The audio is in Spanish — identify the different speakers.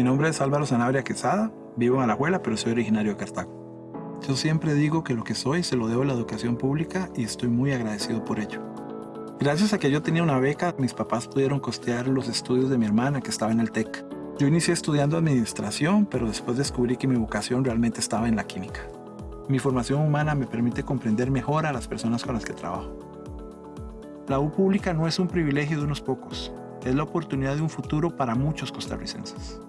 Speaker 1: Mi nombre es Álvaro Sanabria Quesada, vivo en Alajuela, pero soy originario de Cartago. Yo siempre digo que lo que soy se lo debo a la educación pública y estoy muy agradecido por ello. Gracias a que yo tenía una beca, mis papás pudieron costear los estudios de mi hermana que estaba en el TEC. Yo inicié estudiando administración, pero después descubrí que mi vocación realmente estaba en la química. Mi formación humana me permite comprender mejor a las personas con las que trabajo. La U pública no es un privilegio de unos pocos, es la oportunidad de un futuro para muchos costarricenses.